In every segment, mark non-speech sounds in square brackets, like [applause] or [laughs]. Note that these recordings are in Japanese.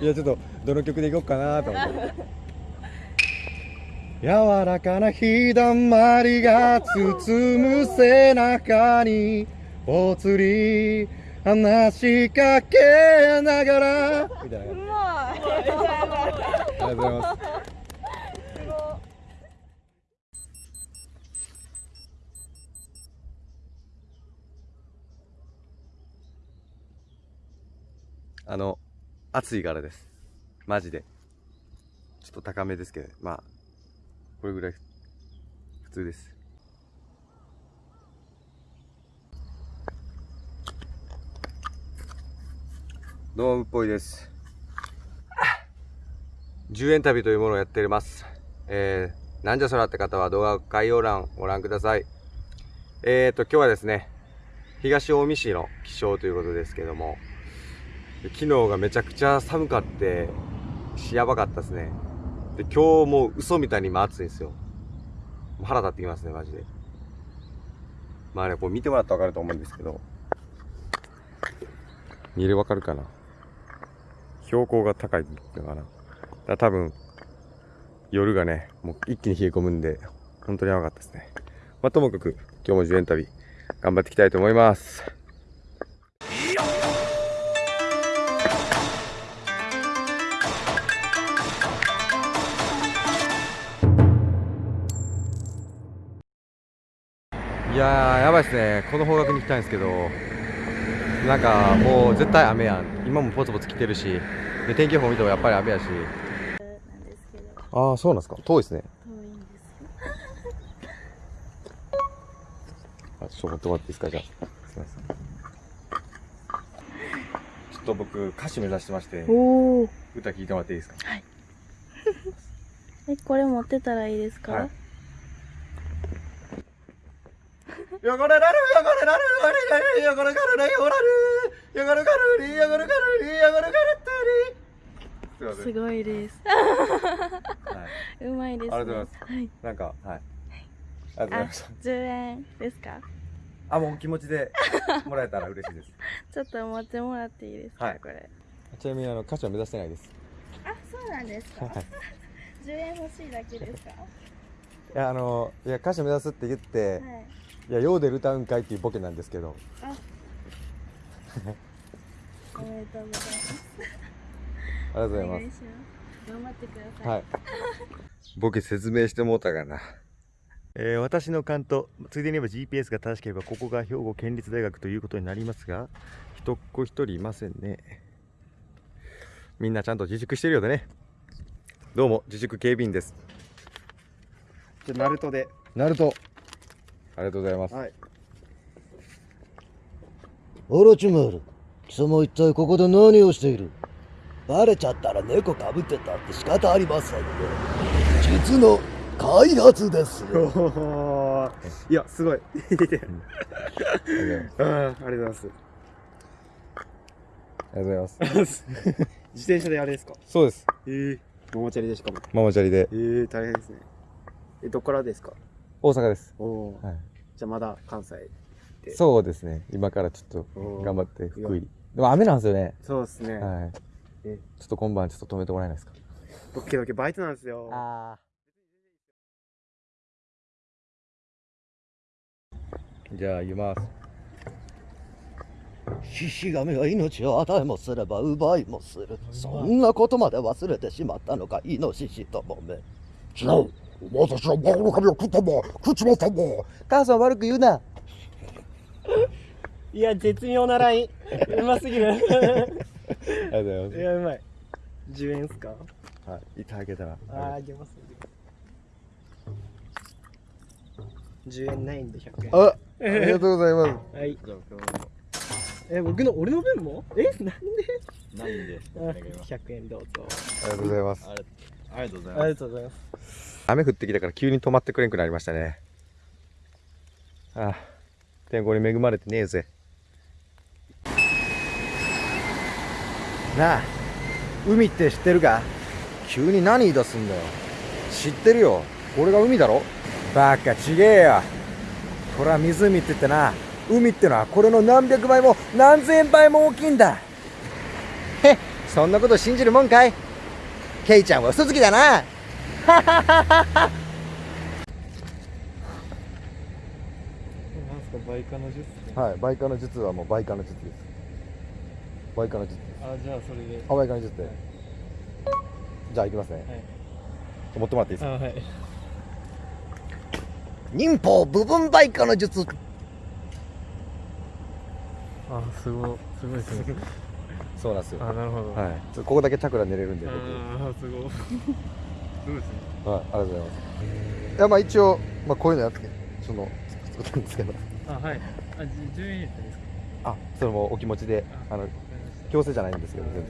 いやちょっとどの曲でいこうかなと。思って柔らかな日だまりが包む背中にぽつり話しかけながら。みたいなありがとうございますあの暑いからです。マジで。ちょっと高めですけどまあこれぐらい普通です。ドームっぽいです。10円旅というものをやっています。えー、なんじゃそらって方は動画概要欄をご覧ください。えーと、今日はですね、東近江市の気象ということですけども、昨日がめちゃくちゃ寒かって、しやばかったですね。で、今日もう嘘みたいに今暑いんですよ。もう腹立ってきますね、マジで。まあね、こう見てもらったらわかると思うんですけど、見れわかるかな標高が高いのかなだから多分、夜がね、もう一気に冷え込むんで、本当にやばかったですね。まあ、ともかく、今日も10円旅、頑張っていきたいと思います。いやー、やばいですね。この方角に行きたいんですけど、なんかもう絶対雨やん。今もポツポツ来てるし、で天気予報見てもやっぱり雨やし。ああ、そうなんですか。遠いですね。遠いんですよあちょっと持ってもらっていいですか、じゃあ。すみません。ちょっと僕、歌手目指してまして、おお歌聞いてもらっていいですか？[laughs] えこれ持ってたらいいですか、はい汚れられる汚れられる汚れられる汚れかられ汚れる汚れかられ汚れかられ汚れからってりすごいです、はい、うまいです、ね、ありがとうございます、はい、なんかはい、はい、ありがとうございました10円ですかあもう気持ちでもらえたら嬉しいですちょっと持ってもらっていいですか、はい、これちなみにあの歌手は目指してないですあそうなんですか、はい、10円欲しいだけですかいやあのいや歌手目指すって言って、はいいや、ようで歌うんかいっていうボケなんですけど、おめでとうございますありがとうございます頑張ってくださいはい。ボケ説明してもうたかな。えー私の勘と、ついでに言えば GPS が正しければ、ここが兵庫県立大学ということになりますが、人っ子一人いませんね。みんなちゃんと自粛してるようでね。どうも、自粛警備員です。じゃあナルトでナルト。ありがとうございます。はい。オロチマル貴様一体ここで何をしている？バレちゃったら猫かぶってたって仕方ありませんね実の開発ですよ。[laughs] いやすごい。ありがとうございます。うん [laughs] ありがとうございます。ありがとうございます。[laughs] 自転車であれですか？そうです。ええママチャリでしかも。ママチャリで。ええ大変ですね。えどっからですか？大阪です。はい。じゃあまだ関西でそうですね。今からちょっと頑張って福井。でも雨なんですよね。そうですね、はい。えちょっと今晩ちょっと止めてもらえないですか？僕けどバイトなんですよあじゃあ言います。獅子神は命を与えもすれば奪いもするそんなことまで忘れてしまったのかイノシシともめ違う私は魔の神を食ったんだ食っちまったんだ母さん悪く言うな。[laughs] いや絶妙なラインうますぎるありがとうございます。やうまい10円っすか？はい。いただけたら。あーあげます10円ないんで100円あ、ありがとうございます。はい。え、僕の、俺の分も？え、なんで？ないんで、あ ?100 円どうぞ。ありがとうございます。ありがとうございありがとうございます。雨降ってきたから急に止まってくれんくなりましたね。ああ、天候に恵まれてねえぜ。なあ、海って知ってるか？急に何言い出すんだよ。知ってるよ。これが海だろ？バカちげえよ。これは湖って言ってな、海ってのはこれの何百倍も何千倍も大きいんだへっそんなこと信じるもんかいケイちゃんは嘘つきだななんすかバイカの術はいバイカの術はもうバイカの術です。バイカの術です。あじゃあそれで。あ倍化の術で。じゃあ行きますね、はい。持ってもらっていいですか？あはい。忍法部分バイカの術。あすごい。すごいですね。そうなんですよ。あなるほど。はい。ここだけチャクラ寝れるんで僕。あすごいそうですねはい、ありがとうございます。いや、まあ一応、まあこういうのやって、その、作ったんですけど、あはいあじ10円やったんですか？あ、それもお気持ちで、あの、強制じゃないんですけど、全然。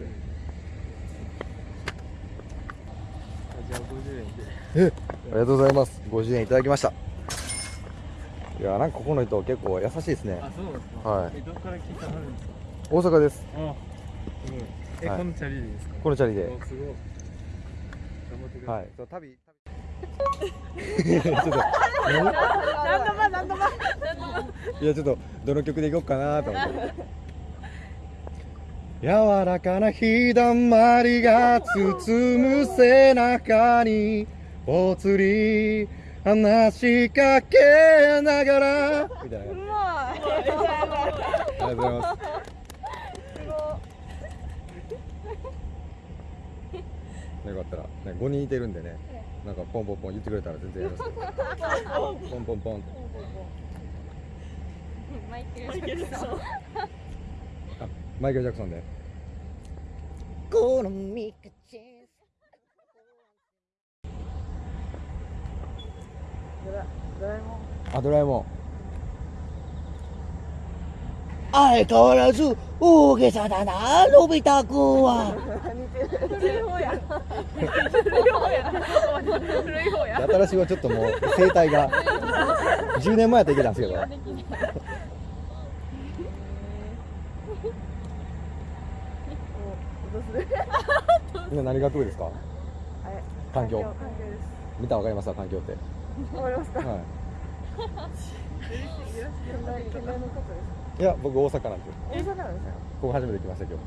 あじゃあ50円でえ、ありがとうございます。50円いただきました。いや、なんかここの人結構優しいですね。あそうですか？はいえどこから聞いたんですか？大阪です。あすごいえ、はいこのチャリでですか？このチャリで。おすごいはい。そう旅、旅。[laughs] ちょっと、何何度も何度もいや、ちょっと、どの曲でいこうかなと思って。柔らかな日だまりが包む背中にぽつり話しかけながらみたいな感じうまいありがとうございますよかったら、ね、5人いてるんでねなんかポンポンポン言ってくれたら全然やります。よポンポン。ポンってマイケル・ジャクソン。あマイケル・ジャクソンで。このミクチンあドラえもん。相変わらず大げさだなのび太くんは。新しいはちょっともう生態が。10年前やったらいけたんですけど。今何学部ですか？環境。見たらわかりますか環境って。わかりますか？はいいや僕大阪なんですよ。す大阪なんですよ。ここ初めて来ました今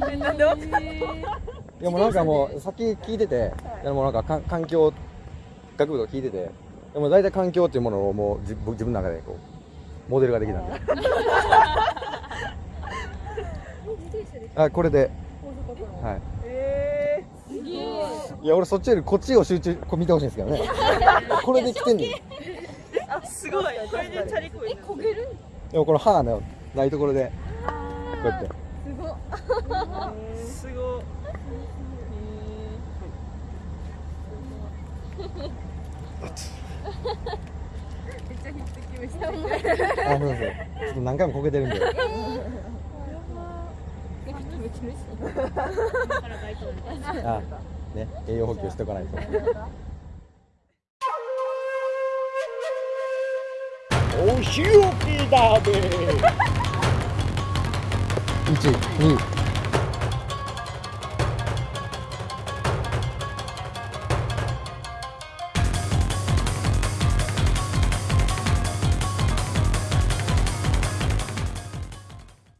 日。なんで？わかんないいやもうなんかもうさっき聞いてて、い。やもうなんか環境学部とか聞いてて、でも大体環境っていうものをもう自自分の中でこうモデルができたんで。あこれで、はい。えい。や俺そっちよりこっちを集中こう見てほしいんですけどね。これで来てんねん。ー、あすごい。これでチャリこいえ焦げる？でもこの歯がねないところでこうやって。すごすごめっ。ちゃヒット決めしたあそうそう。ちょっ。と何回もこけてるんで。あね栄養補給しておかないと。お仕置きだべ。一二。